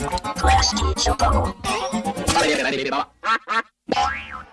Class teacher bubble.